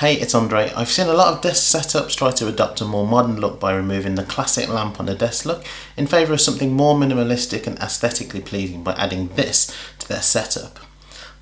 Hey, it's Andre. I've seen a lot of desk setups try to adopt a more modern look by removing the classic lamp on the desk look in favour of something more minimalistic and aesthetically pleasing by adding this to their setup.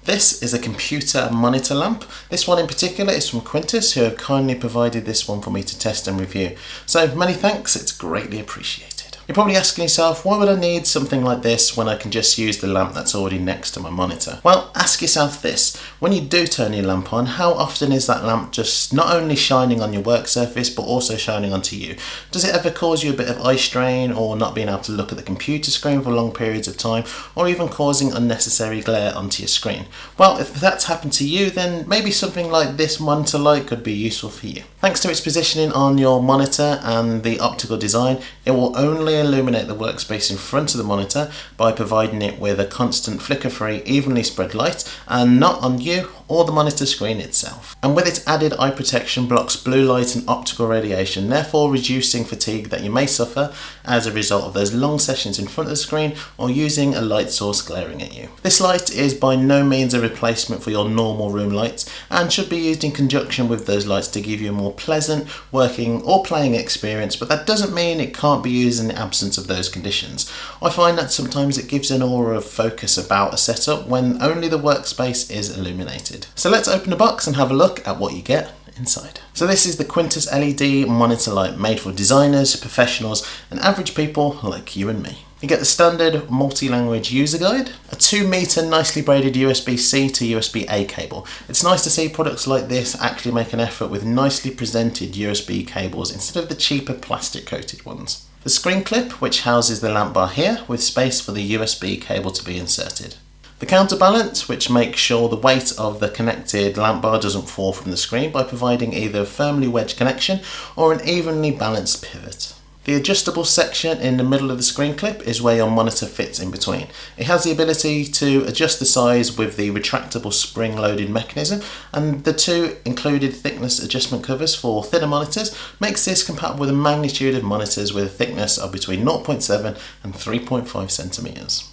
This is a computer monitor lamp. This one in particular is from Quntis who have kindly provided this one for me to test and review. So many thanks, it's greatly appreciated. You're probably asking yourself, why would I need something like this when I can just use the lamp that's already next to my monitor? Well, ask yourself this. When you do turn your lamp on, how often is that lamp just not only shining on your work surface, but also shining onto you? Does it ever cause you a bit of eye strain or not being able to look at the computer screen for long periods of time, or even causing unnecessary glare onto your screen? Well, if that's happened to you, then maybe something like this monitor light could be useful for you. Thanks to its positioning on your monitor and the optical design, it will only illuminate the workspace in front of the monitor by providing it with a constant flicker-free, evenly spread light and not on you or the monitor screen itself. And with its added eye protection blocks blue light and optical radiation, therefore reducing fatigue that you may suffer as a result of those long sessions in front of the screen or using a light source glaring at you. This light is by no means a replacement for your normal room lights and should be used in conjunction with those lights to give you a more pleasant working or playing experience, but that doesn't mean it can't be used in the absence of those conditions. I find that sometimes it gives an aura of focus about a setup when only the workspace is illuminated. So let's open the box and have a look at what you get inside. So this is the Quntis LED monitor light made for designers, professionals and average people like you and me. You get the standard multi-language user guide, a 2 meter nicely braided USB-C to USB-A cable. It's nice to see products like this actually make an effort with nicely presented USB cables instead of the cheaper plastic coated ones. The screen clip which houses the lamp bar here with space for the USB cable to be inserted. The counterbalance, which makes sure the weight of the connected lamp bar doesn't fall from the screen by providing either a firmly wedged connection or an evenly balanced pivot. The adjustable section in the middle of the screen clip is where your monitor fits in between. It has the ability to adjust the size with the retractable spring loaded mechanism and the two included thickness adjustment covers for thinner monitors makes this compatible with a magnitude of monitors with a thickness of between 0.7 and 3.5 centimeters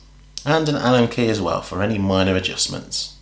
and an Allen key as well for any minor adjustments.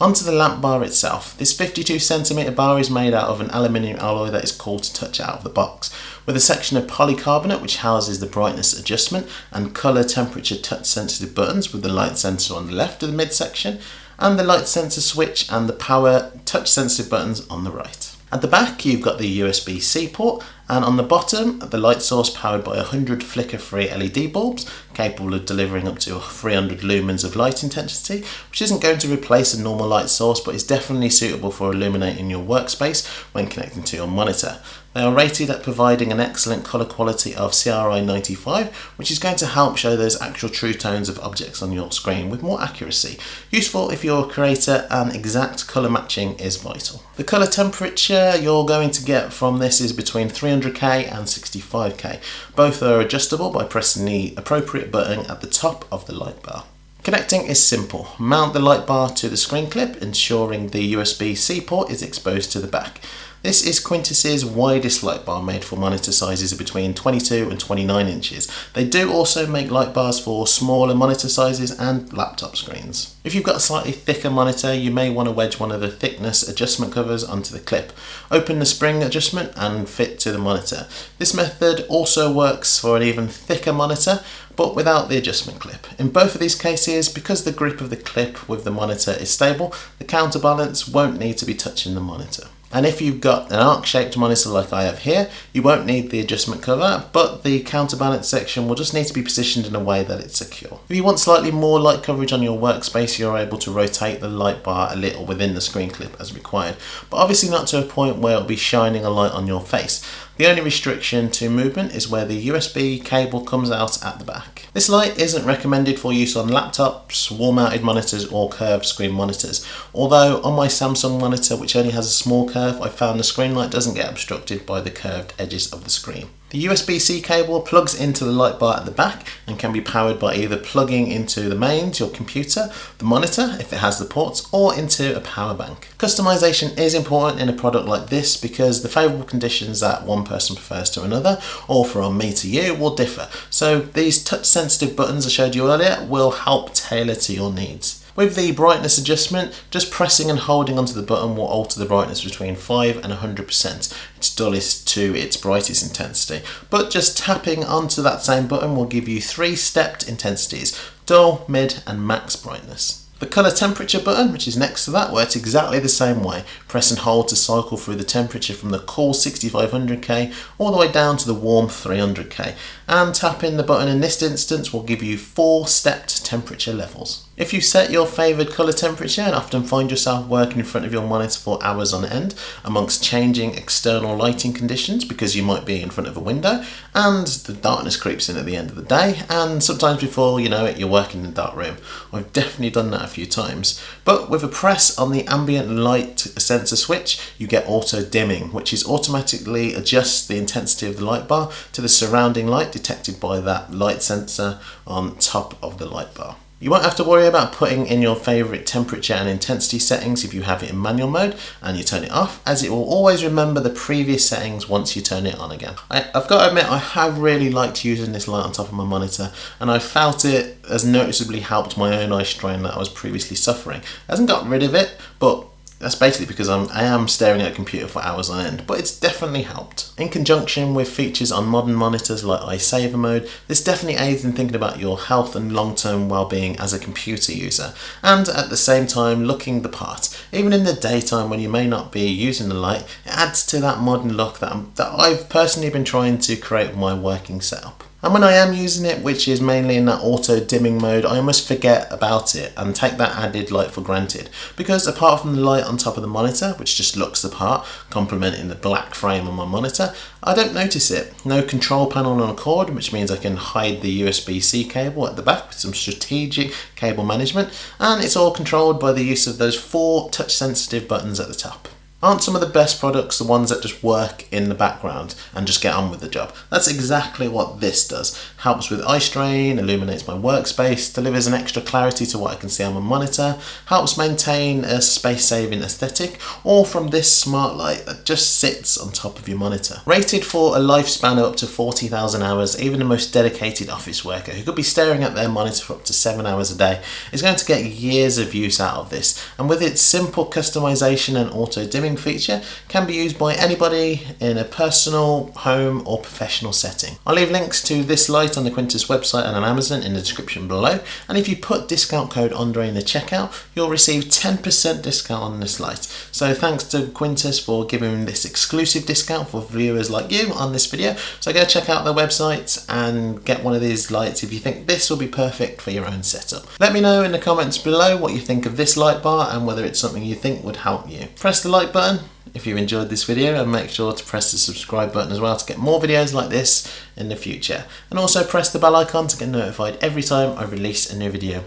Onto the lamp bar itself. This 52cm bar is made out of an aluminium alloy that is cool to touch out of the box, with a section of polycarbonate which houses the brightness adjustment and colour temperature touch sensitive buttons with the light sensor on the left of the midsection and the light sensor switch and the power touch sensitive buttons on the right. At the back you've got the USB-C port and on the bottom the light source powered by 100 flicker-free LED bulbs capable of delivering up to 300 lumens of light intensity which isn't going to replace a normal light source but is definitely suitable for illuminating your workspace when connecting to your monitor. They are rated at providing an excellent colour quality of CRI 95, which is going to help show those actual true tones of objects on your screen with more accuracy. Useful if you're a creator and exact colour matching is vital. The colour temperature you're going to get from this is between 300k and 65k. Both are adjustable by pressing the appropriate button at the top of the light bar. Connecting is simple. Mount the light bar to the screen clip, ensuring the USB-C port is exposed to the back. This is Quntis's widest light bar made for monitor sizes between 22 and 29 inches. They do also make light bars for smaller monitor sizes and laptop screens. If you've got a slightly thicker monitor, you may want to wedge one of the thickness adjustment covers onto the clip. Open the spring adjustment and fit to the monitor. This method also works for an even thicker monitor, but without the adjustment clip. In both of these cases, because the grip of the clip with the monitor is stable, the counterbalance won't need to be touching the monitor. And if you've got an arc-shaped monitor like I have here, you won't need the adjustment cover, but the counterbalance section will just need to be positioned in a way that it's secure. If you want slightly more light coverage on your workspace, you're able to rotate the light bar a little within the screen clip as required, but obviously not to a point where it'll be shining a light on your face. The only restriction to movement is where the USB cable comes out at the back. This light isn't recommended for use on laptops, wall-mounted monitors or curved screen monitors. Although on my Samsung monitor, which only has a small curve, I found the screen light doesn't get obstructed by the curved edges of the screen. The USB-C cable plugs into the light bar at the back and can be powered by either plugging into the mains, your computer, the monitor if it has the ports, or into a power bank. Customization is important in a product like this because the favourable conditions that one person prefers to another, or from me to you, will differ. So these touch sensitive buttons I showed you earlier will help tailor to your needs. With the brightness adjustment, just pressing and holding onto the button will alter the brightness between 5 and 100%, its dullest to its brightest intensity. But just tapping onto that same button will give you three stepped intensities, dull, mid and max brightness. The colour temperature button, which is next to that, works exactly the same way. Press and hold to cycle through the temperature from the cool 6500K all the way down to the warm 300K. And tapping the button in this instance will give you four stepped temperature levels. If you set your favoured colour temperature and often find yourself working in front of your monitor for hours on end amongst changing external lighting conditions because you might be in front of a window and the darkness creeps in at the end of the day and sometimes before you know it you're working in a dark room. I've definitely done that a few times. But with a press on the ambient light sensor switch you get auto dimming which is automatically adjusts the intensity of the light bar to the surrounding light detected by that light sensor on top of the light bar. You won't have to worry about putting in your favourite temperature and intensity settings if you have it in manual mode and you turn it off as it will always remember the previous settings once you turn it on again. I, have got to admit I have really liked using this light on top of my monitor and I felt it has noticeably helped my own eye strain that I was previously suffering. It hasn't got rid of it but that's basically because I'm, I am staring at a computer for hours on end, but it's definitely helped. In conjunction with features on modern monitors like eye saver mode, this definitely aids in thinking about your health and long-term well-being as a computer user, and at the same time looking the part. Even in the daytime when you may not be using the light, it adds to that modern look that, I'm, that I've personally been trying to create with my working setup. And when I am using it, which is mainly in that auto dimming mode, I almost forget about it and take that added light for granted. Because apart from the light on top of the monitor, which just looks the part, complementing the black frame on my monitor, I don't notice it. No control panel on a cord, which means I can hide the USB-C cable at the back with some strategic cable management, and it's all controlled by the use of those four touch sensitive buttons at the top. Aren't some of the best products the ones that just work in the background and just get on with the job? That's exactly what this does. Helps with eye strain, illuminates my workspace, delivers an extra clarity to what I can see on my monitor, helps maintain a space-saving aesthetic, all from this smart light that just sits on top of your monitor. Rated for a lifespan of up to 40,000 hours, even the most dedicated office worker who could be staring at their monitor for up to 7 hours a day is going to get years of use out of this. And with its simple customization and auto feature can be used by anybody in a personal, home or professional setting. I'll leave links to this light on the Quntis website and on Amazon in the description below and if you put discount code Andre in the checkout you'll receive 10% discount on this light. So thanks to Quntis for giving this exclusive discount for viewers like you on this video. So go check out their website and get one of these lights if you think this will be perfect for your own setup. Let me know in the comments below what you think of this light bar and whether it's something you think would help you. Press the like button button if you enjoyed this video and make sure to press the subscribe button as well to get more videos like this in the future and also press the bell icon to get notified every time I release a new video.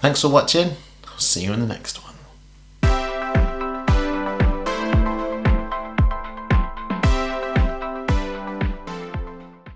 Thanks for watching, I'll see you in the next one.